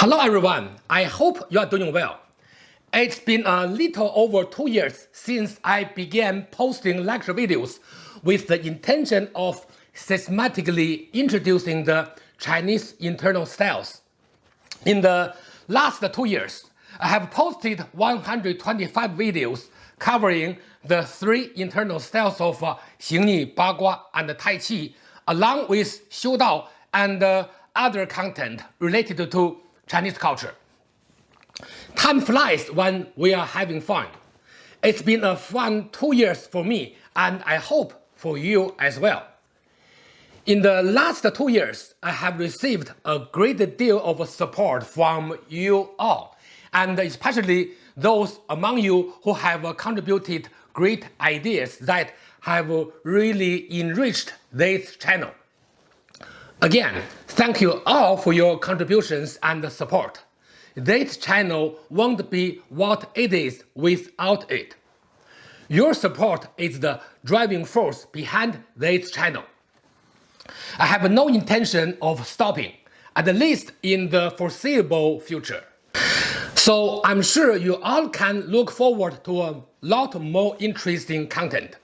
Hello everyone, I hope you are doing well. It's been a little over two years since I began posting lecture videos with the intention of systematically introducing the Chinese internal styles. In the last two years, I have posted 125 videos covering the three internal styles of uh, Xingyi, Bagua, and Tai Chi, along with Xiu Dao and uh, other content related to Chinese culture. Time flies when we are having fun. It's been a fun two years for me and I hope for you as well. In the last two years, I have received a great deal of support from you all, and especially those among you who have contributed great ideas that have really enriched this channel. Again, thank you all for your contributions and support. This channel won't be what it is without it. Your support is the driving force behind this channel. I have no intention of stopping, at least in the foreseeable future. So I'm sure you all can look forward to a lot more interesting content.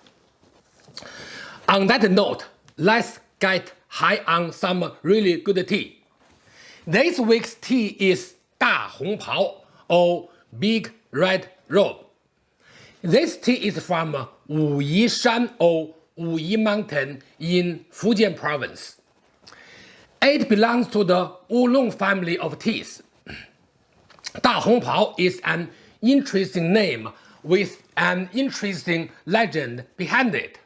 On that note, let's get high on some really good tea. This week's tea is Da Hong Pao or Big Red Robe. This tea is from Wuyi Shan or Wuyi Mountain in Fujian Province. It belongs to the oolong family of teas. Da Hong Pao is an interesting name with an interesting legend behind it.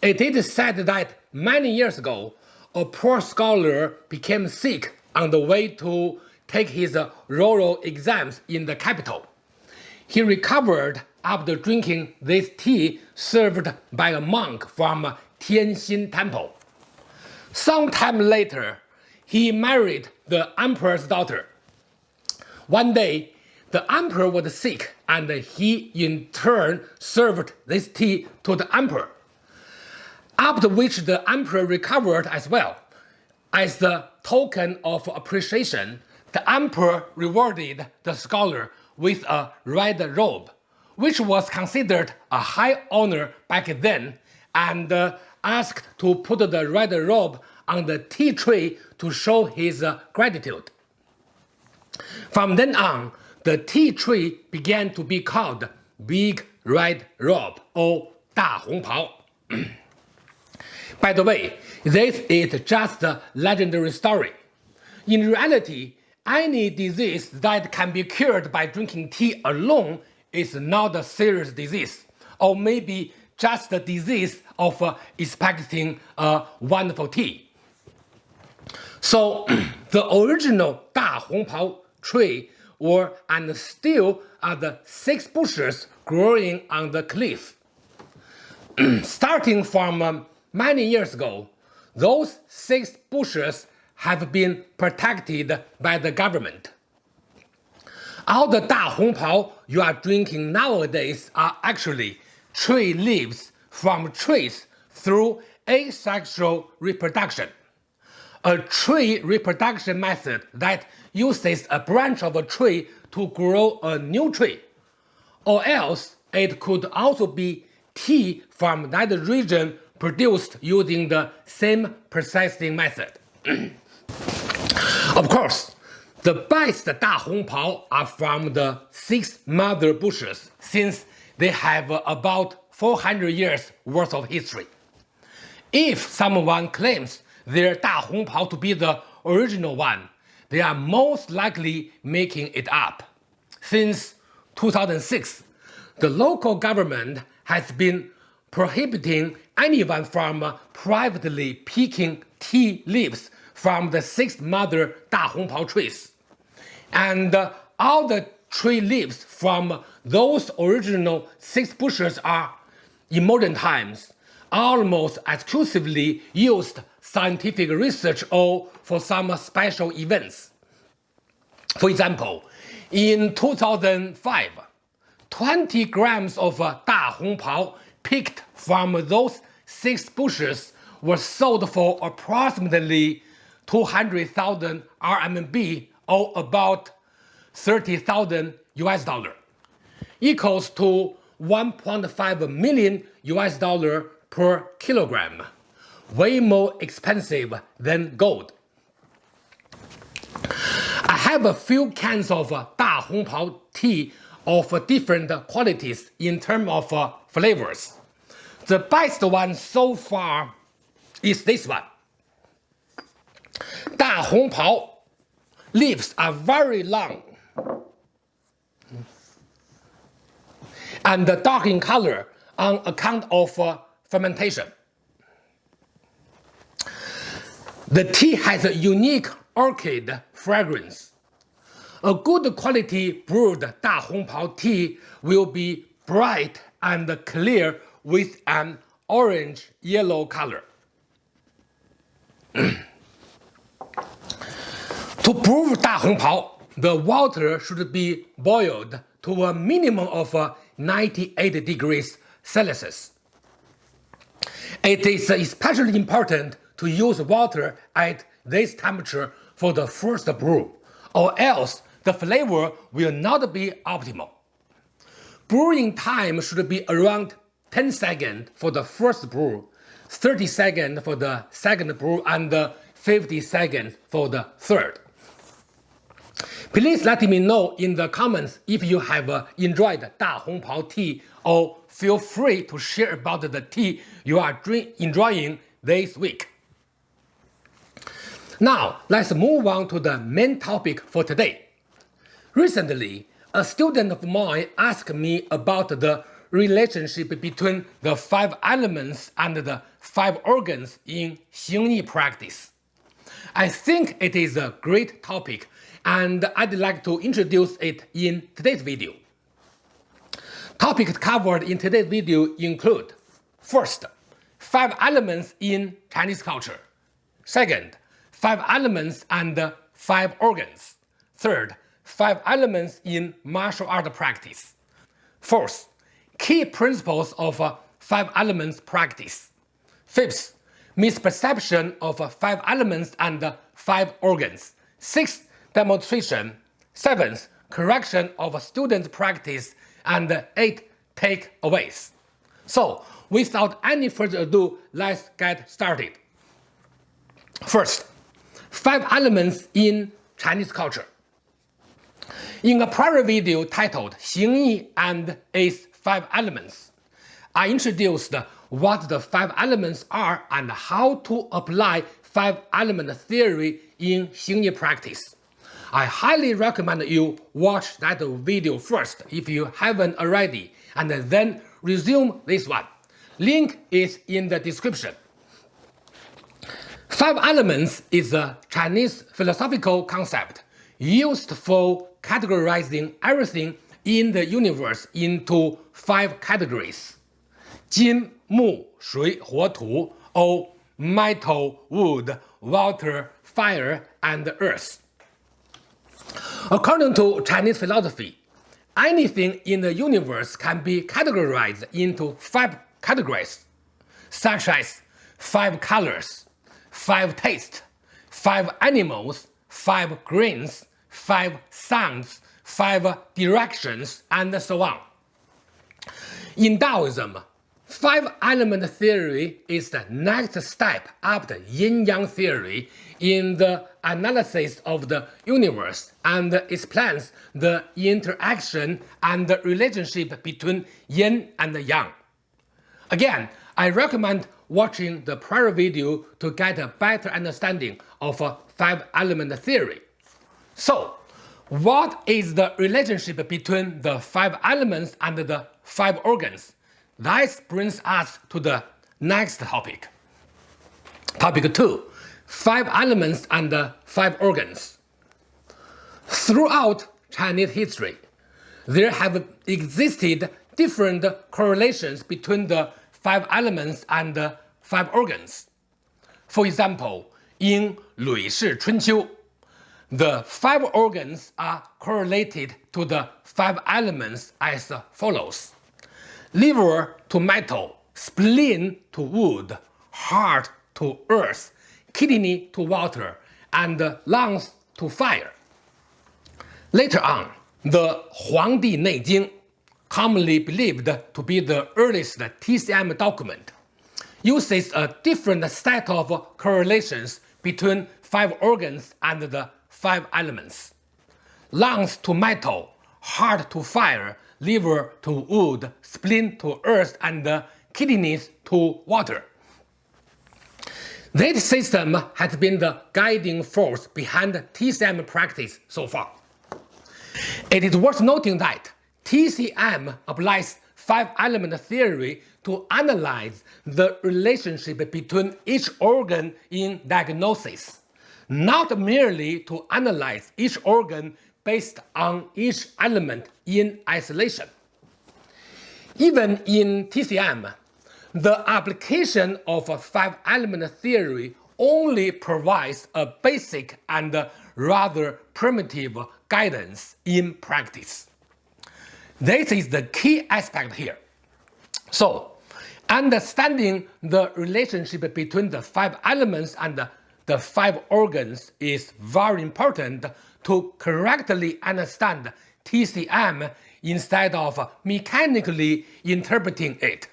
It is said that many years ago, a poor scholar became sick on the way to take his rural exams in the capital. He recovered after drinking this tea served by a monk from Tianxin Temple. Sometime later, he married the emperor's daughter. One day, the emperor was sick and he in turn served this tea to the emperor after which the emperor recovered as well. As the token of appreciation, the emperor rewarded the scholar with a red robe, which was considered a high honor back then, and uh, asked to put the red robe on the tea tree to show his uh, gratitude. From then on, the tea tree began to be called Big Red Robe or Da Hong Pao. By the way, this is just a legendary story. In reality, any disease that can be cured by drinking tea alone is not a serious disease, or maybe just a disease of uh, expecting a wonderful tea. So the original Da Hongpao tree were and still are the six bushes growing on the cliff. Starting from um, many years ago, those six bushes have been protected by the government. All the Da Hongpao you are drinking nowadays are actually tree leaves from trees through asexual reproduction. A tree reproduction method that uses a branch of a tree to grow a new tree. Or else it could also be tea from that region produced using the same processing method. of course, the best Da Hongpao are from the six mother bushes since they have about 400 years worth of history. If someone claims their Da Hongpao to be the original one, they are most likely making it up. Since 2006, the local government has been prohibiting anyone from privately picking tea leaves from the six mother Da Hongpao trees. And uh, all the tree leaves from those original six bushes are, in modern times, almost exclusively used scientific research or for some special events. For example, in 2005, 20 grams of uh, Da Hongpao picked from those six bushes were sold for approximately 200,000 RMB or about 30,000 US dollar, equals to 1.5 million US dollar per kilogram, way more expensive than gold. I have a few cans of uh, Da Hong Pao tea of different qualities in terms of uh, flavors. The best one so far is this one. Da Hong Pao leaves are very long and dark in color on account of uh, fermentation. The tea has a unique orchid fragrance. A good quality brewed Da Hong Pao tea will be bright and clear with an orange-yellow color. to brew Da Hong Pao, the water should be boiled to a minimum of uh, 98 degrees Celsius. It is especially important to use water at this temperature for the first brew, or else the flavor will not be optimal. Brewing time should be around 10 seconds for the first brew, 30 seconds for the second brew, and 50 seconds for the third. Please let me know in the comments if you have uh, enjoyed Da Hong Pao tea or feel free to share about the tea you are enjoying this week. Now, let's move on to the main topic for today. Recently, a student of mine asked me about the relationship between the five elements and the five organs in Xingyi practice. I think it is a great topic and I'd like to introduce it in today's video. Topics covered in today's video include First, five elements in Chinese culture. Second, five elements and five organs. Third, five elements in martial art practice. Fourth, key principles of uh, five elements practice. Fifth, misperception of uh, five elements and uh, five organs. Sixth, demonstration. Seventh, correction of student practice. And eight, takeaways. So, without any further ado, let's get started. First, five elements in Chinese culture. In a prior video titled Xingyi and its five elements, I introduced what the five elements are and how to apply five element theory in Xingyi practice. I highly recommend you watch that video first if you haven't already and then resume this one. Link is in the description. Five elements is a Chinese philosophical concept used for categorizing everything in the universe into five categories. 金, Mu, Shui, Tu, or metal, wood, water, fire, and earth. According to Chinese philosophy, anything in the universe can be categorized into five categories, such as five colors, five tastes, five animals, five grains, five sounds, five directions, and so on. In Taoism, five-element theory is the next step after yin-yang theory in the analysis of the universe and explains the interaction and the relationship between yin and yang. Again, I recommend watching the prior video to get a better understanding of uh, five-element theory. So, what is the relationship between the five elements and the five organs? That brings us to the next topic. Topic 2 five elements and five organs. Throughout Chinese history, there have existed different correlations between the five elements and the five organs. For example, in Lü Shi Chunqiu, the five organs are correlated to the five elements as follows. Liver to metal, spleen to wood, heart to earth, kidney to water, and lungs to fire. Later on, the Huangdi Neijing, commonly believed to be the earliest TCM document, uses a different set of correlations between five organs and the five elements. Lungs to metal, heart to fire, liver to wood, spleen to earth, and uh, kidneys to water. This system has been the guiding force behind TCM practice so far. It is worth noting that TCM applies five-element theory to analyze the relationship between each organ in diagnosis, not merely to analyze each organ based on each element in isolation. Even in TCM, the application of a five-element theory only provides a basic and rather primitive guidance in practice. This is the key aspect here. So, understanding the relationship between the five elements and the, the five organs is very important to correctly understand TCM instead of mechanically interpreting it.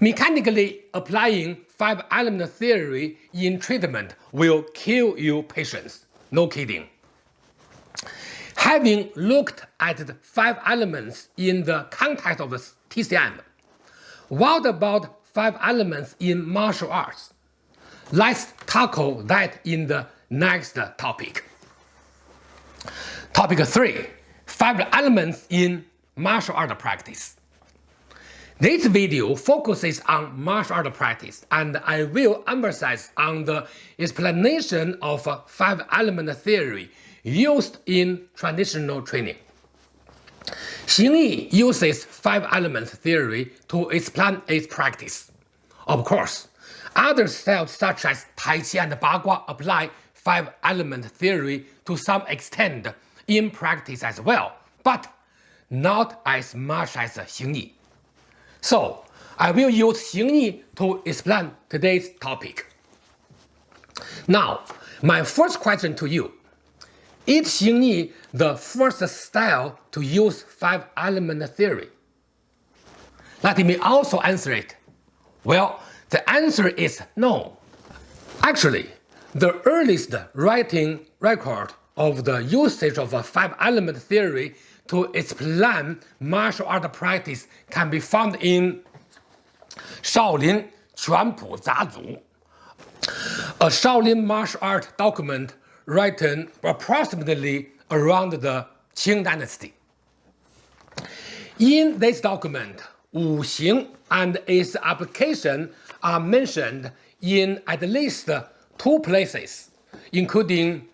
Mechanically applying five-element theory in treatment will kill you patients. No kidding. Having looked at the five elements in the context of TCM, what about five elements in martial arts? Let's tackle that in the next topic. Topic 3. Five elements in martial art practice. This video focuses on martial art practice and I will emphasize on the explanation of five-element theory used in traditional training. Xing Yi uses five-element theory to explain its practice. Of course, other styles such as Tai Chi and Bagua apply five-element theory to some extent in practice as well, but not as much as Xing Yi. So, I will use Xing Yi to explain today's topic. Now, my first question to you. Is Xing Yi the first style to use five-element theory? Let me also answer it. Well, the answer is no. Actually, the earliest writing record of the usage of a five-element theory to explain martial art practice can be found in Shaolin Quanpu Zazu, a Shaolin martial art document written approximately around the Qing dynasty. In this document, Wu Xing and its application are mentioned in at least two places, including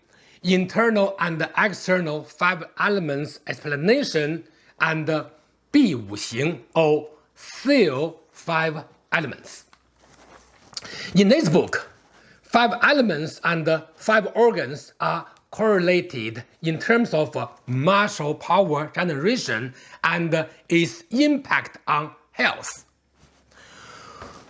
internal and external five elements explanation and Bi Wu Xing or seal five elements. In this book, five elements and five organs are correlated in terms of martial power generation and its impact on health.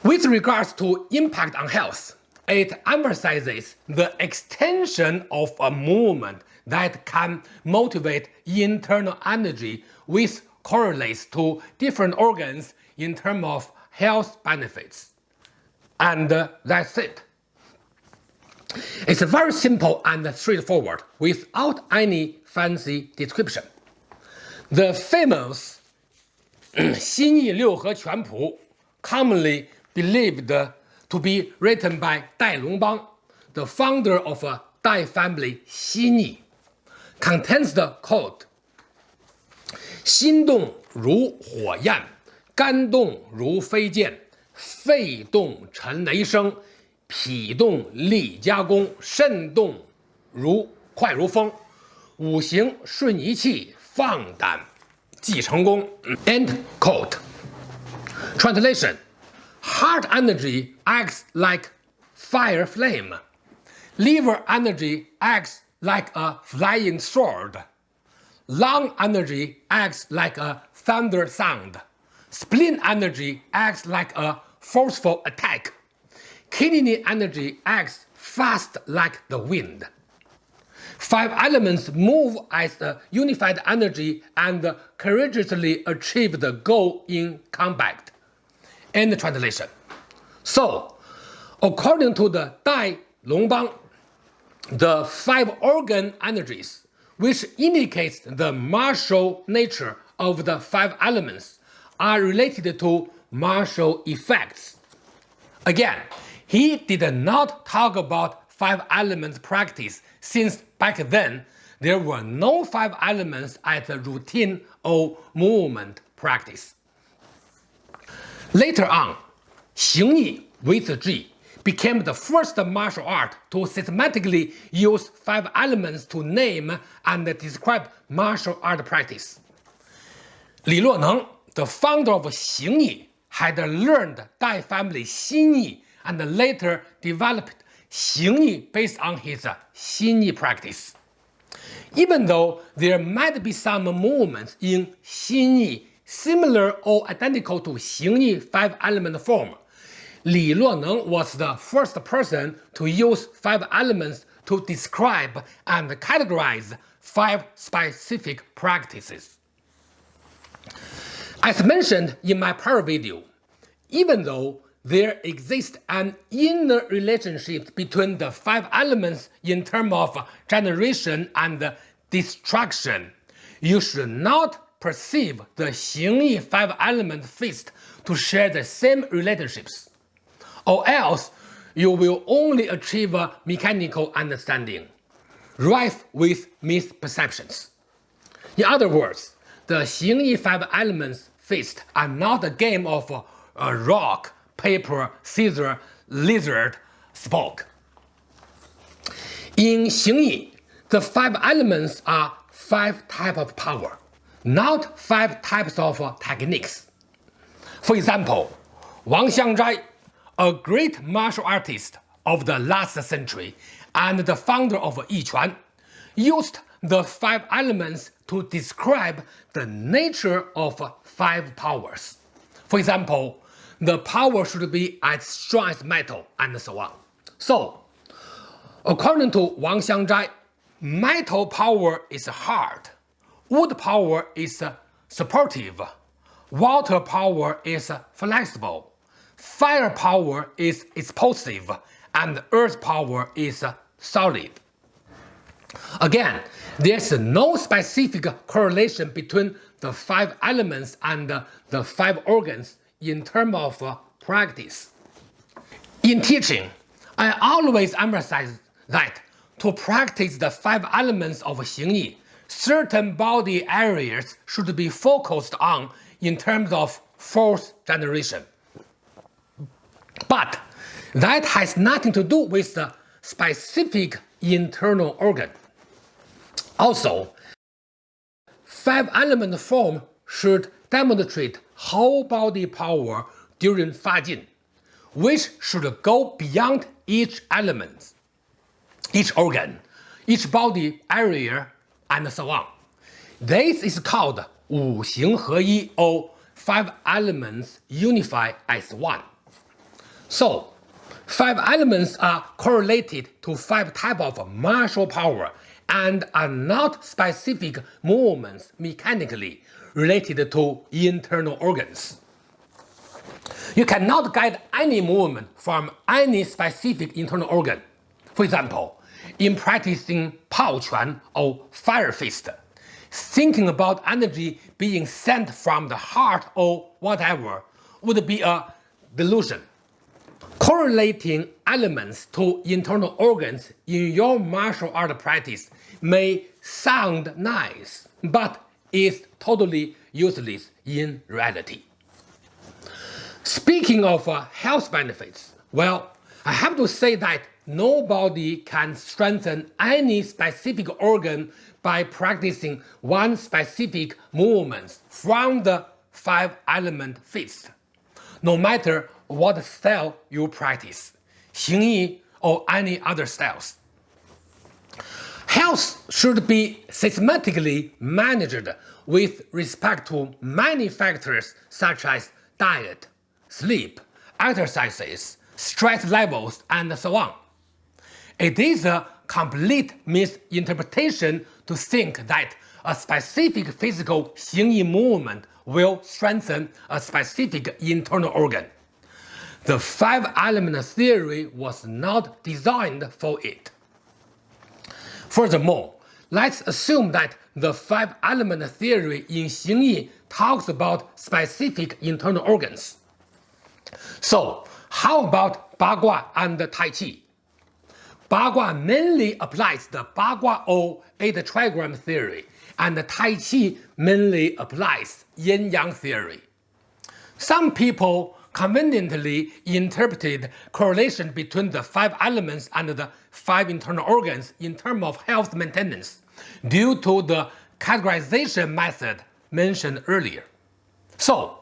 With regards to impact on health, it emphasizes the extension of a movement that can motivate internal energy which correlates to different organs in terms of health benefits. And uh, that's it. It's very simple and straightforward without any fancy description. The famous Xinyi Liu He Quan Pu, commonly believed to be written by Dai Longbang, the founder of a Dai family Xinyi, contains the code 心动如火焰，肝动如飞溅，肺动沉雷声，脾动力加功，肾动如快如风，五行顺一气，放胆即成功。End quote. Translation. Heart energy acts like fire flame. Liver energy acts like a flying sword. Lung energy acts like a thunder sound. Spleen energy acts like a forceful attack. Kidney energy acts fast like the wind. Five elements move as a unified energy and courageously achieve the goal in combat. End translation. So, according to the Dai Longbang, the five organ energies, which indicates the martial nature of the five elements, are related to martial effects. Again, he did not talk about five elements practice since back then there were no five elements as a routine or movement practice. Later on, Xingyi with Ji became the first martial art to systematically use five elements to name and describe martial art practice. Li Luoneng, the founder of Xingyi, had learned Dai family Xinyi and later developed Xingyi based on his Xinyi practice. Even though there might be some movements in Xinyi similar or identical to Xingyi five-element form, Li Luoneng was the first person to use five elements to describe and categorize five specific practices. As mentioned in my prior video, even though there exists an inner relationship between the five elements in terms of generation and destruction. You should not perceive the Xingyi five-element fist to share the same relationships, or else you will only achieve a mechanical understanding, rife with misperceptions. In other words, the Xingyi five elements fist are not a game of a rock paper, scissor, lizard, Spock. In Xingyi, the five elements are five types of power, not five types of techniques. For example, Wang Xiangzhai, a great martial artist of the last century and the founder of Yiquan, used the five elements to describe the nature of five powers. For example, the power should be as strong as metal, and so on. So, according to Wang Xiangzhai, metal power is hard, wood power is supportive, water power is flexible, fire power is explosive, and earth power is solid. Again, there's no specific correlation between the five elements and the five organs in terms of practice. In teaching, I always emphasize that to practice the five elements of Xingyi, certain body areas should be focused on in terms of force generation. But that has nothing to do with the specific internal organ. Also, five element form should demonstrate whole body power during Fajin, which should go beyond each element, each organ, each body area, and so on. This is called Wu Xing He Yi or five elements unify as one. So, five elements are correlated to five types of martial power and are not specific movements mechanically related to internal organs. You cannot get any movement from any specific internal organ. For example, in practicing Pao Quan or Fire Fist, thinking about energy being sent from the heart or whatever would be a delusion. Correlating elements to internal organs in your martial art practice may sound nice, but is totally useless in reality. Speaking of uh, health benefits, well, I have to say that nobody can strengthen any specific organ by practicing one specific movement from the five element fist, no matter what style you practice, Xingyi or any other styles. Health should be systematically managed with respect to many factors such as diet, sleep, exercises, stress levels, and so on. It is a complete misinterpretation to think that a specific physical 形意 movement will strengthen a specific internal organ. The five-element theory was not designed for it. Furthermore, let's assume that the five-element theory in Xingyi talks about specific internal organs. So, how about Bagua and Tai Chi? Bagua mainly applies the Bagua or eight trigram theory, and Tai Chi mainly applies yin-yang theory. Some people conveniently interpreted correlation between the five elements and the five internal organs in terms of health maintenance due to the categorization method mentioned earlier. So,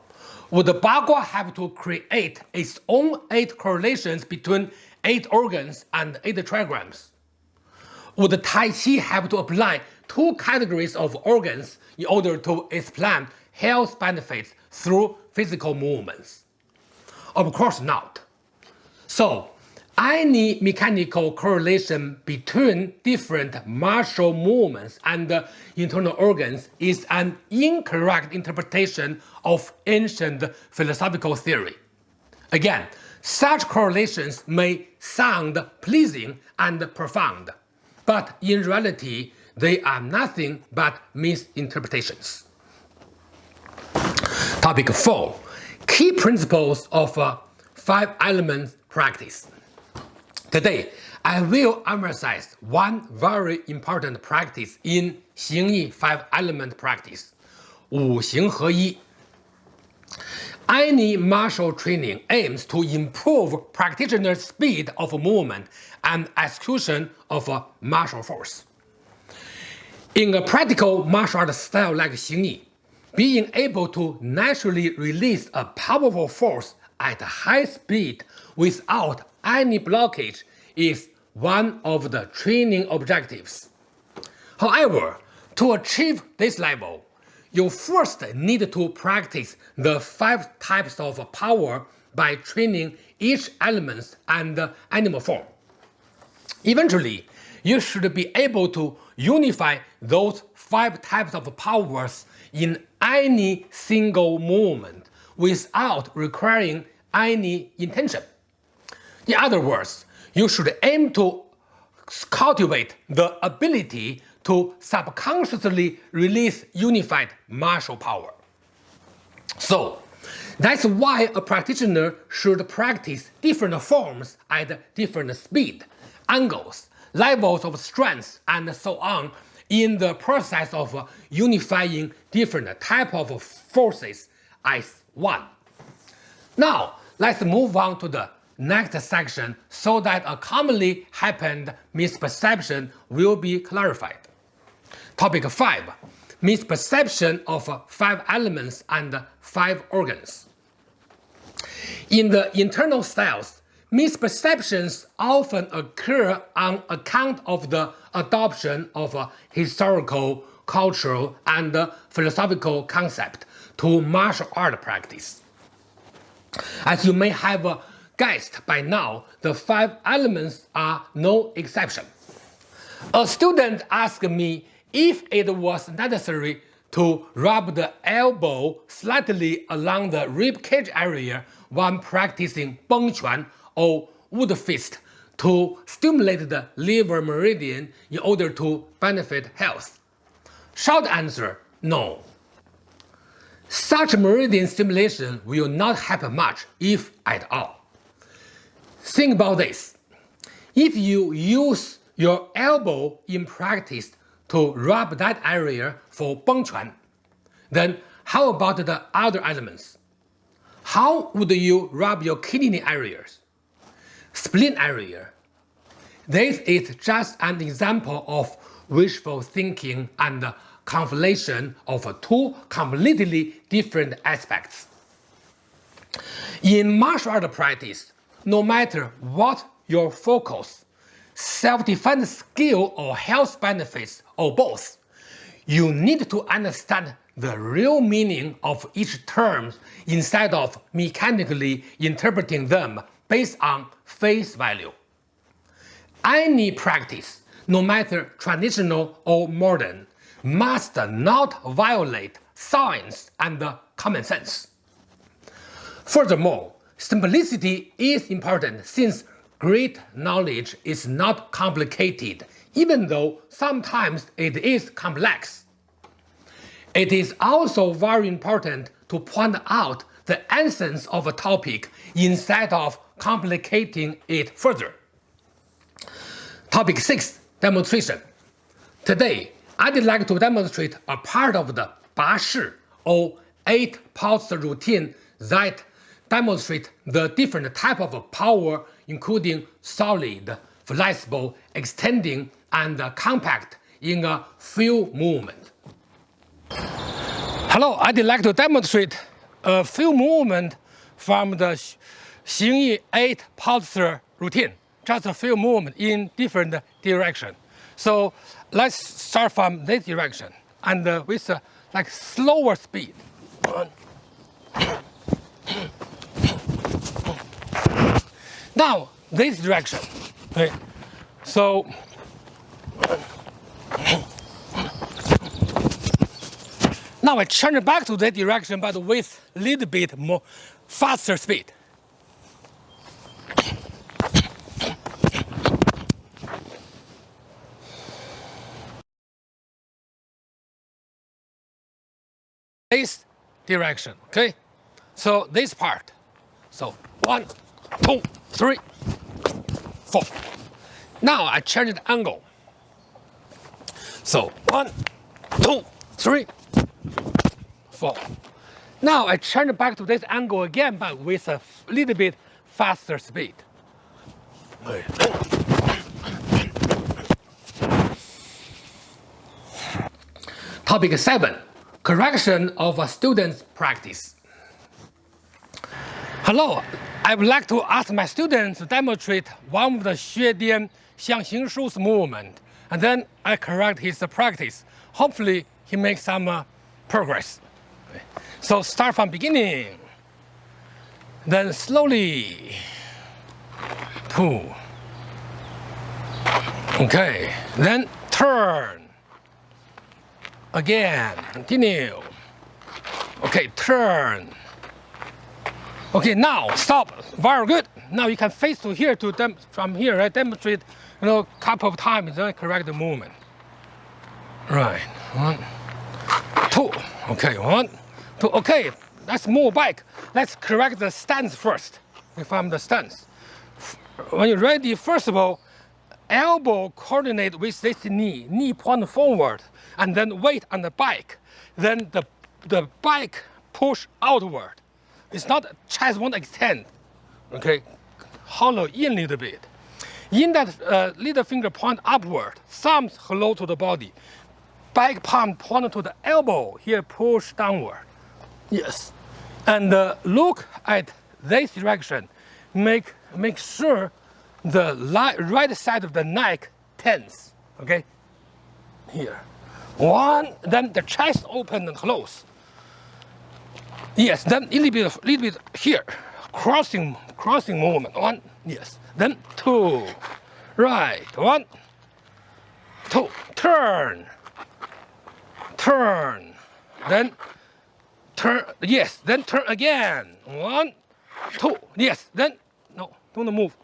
would Bagua have to create its own eight correlations between eight organs and eight trigrams? Would Tai Chi have to apply two categories of organs in order to explain health benefits through physical movements? Of course not. So, any mechanical correlation between different martial movements and internal organs is an incorrect interpretation of ancient philosophical theory. Again, such correlations may sound pleasing and profound, but in reality, they are nothing but misinterpretations. Topic 4. Key principles of uh, five elements practice. Today, I will emphasize one very important practice in 形意 five element practice, 五行合一. Any martial training aims to improve practitioner's speed of movement and execution of a martial force. In a practical martial art style like Xingyi, being able to naturally release a powerful force at high speed without any blockage is one of the training objectives. However, to achieve this level, you first need to practice the five types of power by training each element and animal form. Eventually, you should be able to unify those five types of powers in any single movement without requiring any intention. In other words, you should aim to cultivate the ability to subconsciously release unified martial power. So, that's why a practitioner should practice different forms at different speed, angles, levels of strength, and so on in the process of unifying different type of forces as one. Now, let's move on to the next section so that a commonly happened misperception will be clarified. Topic 5. Misperception of five elements and five organs. In the internal styles, misperceptions often occur on account of the adoption of historical, cultural, and philosophical concept to martial art practice. As you may have guessed by now, the five elements are no exception. A student asked me if it was necessary to rub the elbow slightly along the rib cage area when practicing Bengquan or wood fist to stimulate the liver meridian in order to benefit health? Short answer, no. Such meridian stimulation will not help much, if at all. Think about this. If you use your elbow in practice to rub that area for Bengquan, then how about the other elements? How would you rub your kidney areas? Spleen area? This is just an example of wishful thinking and conflation of two completely different aspects. In martial art practice, no matter what your focus, self-defense skill or health benefits or both, you need to understand the real meaning of each term instead of mechanically interpreting them based on face value. Any practice no matter traditional or modern, must not violate science and common sense. Furthermore, simplicity is important since great knowledge is not complicated, even though sometimes it is complex. It is also very important to point out the essence of a topic instead of complicating it further. Topic 6 Demonstration Today, I'd like to demonstrate a part of the Ba Shi or 8 pulse routine that demonstrate the different type of power including solid, flexible, extending, and compact in a few movements. Hello, I'd like to demonstrate a few movements from the Xingyi 8 pulsar routine. Just a few movements in different direction. So let's start from this direction and uh, with uh, like slower speed. Now this direction. Okay. So now I turn back to that direction, but with a little bit more faster speed. This direction, okay? So this part. So one, two, three, four. Now I change the angle. So one, two, three, four. Now I turn back to this angle again, but with a little bit faster speed. Topic 7. Correction of a student's practice. Hello, I would like to ask my students to demonstrate one of the Xue Dian Xiangxing Shu's movement, and then I correct his practice. Hopefully, he makes some uh, progress. So start from beginning, then slowly, two, okay, then turn, again, continue, okay, turn, Okay, now stop. Very good. Now you can face to here to them from here. Right? demonstrate, you know, couple of times then correct the movement. Right. One, two. Okay. One, two. Okay. Let's move back. Let's correct the stance first. From the stance. When you're ready, first of all, elbow coordinate with this knee, knee point forward, and then weight on the bike. Then the the bike push outward it's not chest won't extend, okay? Hollow in a little bit. In that uh, little finger point upward, thumbs hello to the body. Back palm point to the elbow, here push downward. Yes. And uh, look at this direction. Make, make sure the right side of the neck tense, okay? Here. One, then the chest open and close. Yes, then a little bit, little bit here, crossing, crossing movement. One, yes. Then two, right. One, two, turn, turn. Then turn. Yes. Then turn again. One, two. Yes. Then no, don't move.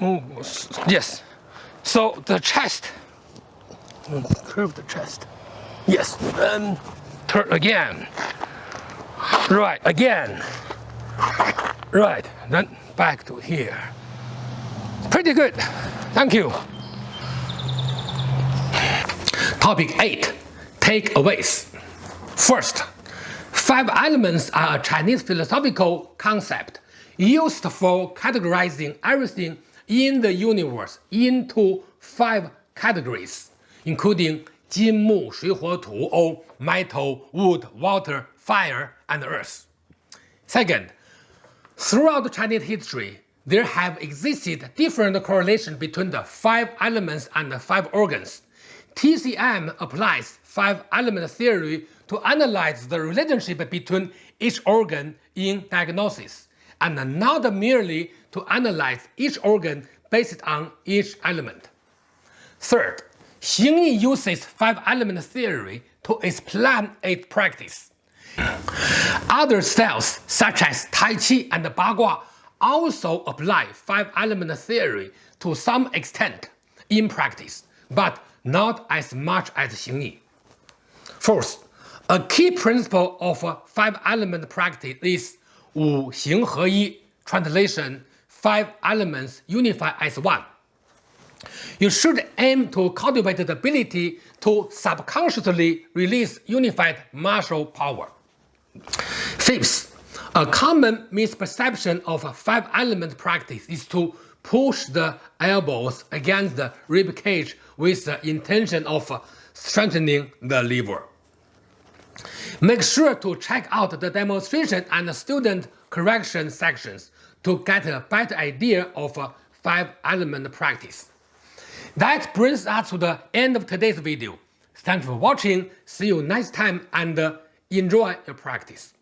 Move. Yes. So the chest. Curve the chest. Yes. Then turn again. Right, again. Right, then back to here. Pretty good. Thank you. Topic 8. Takeaways. First, five elements are a Chinese philosophical concept used for categorizing everything in the universe into five categories, including Jin, Mu, Shui, Huo, Tu, or metal, wood, water, fire, and earth. Second, throughout Chinese history, there have existed different correlations between the five elements and the five organs. TCM applies five element theory to analyze the relationship between each organ in diagnosis, and not merely to analyze each organ based on each element. Third, Xingyi uses five-element theory to explain its practice. Other styles such as Tai Chi and Bagua also apply five-element theory to some extent in practice, but not as much as Xingyi. Fourth, a key principle of five-element practice is Wu Xing He Yi, translation, five elements unified as one. You should aim to cultivate the ability to subconsciously release unified martial power. Fifth, a common misperception of five-element practice is to push the elbows against the rib cage with the intention of strengthening the liver. Make sure to check out the demonstration and student correction sections to get a better idea of five-element practice. That brings us to the end of today's video. Thanks for watching, see you next time and uh, enjoy your practice.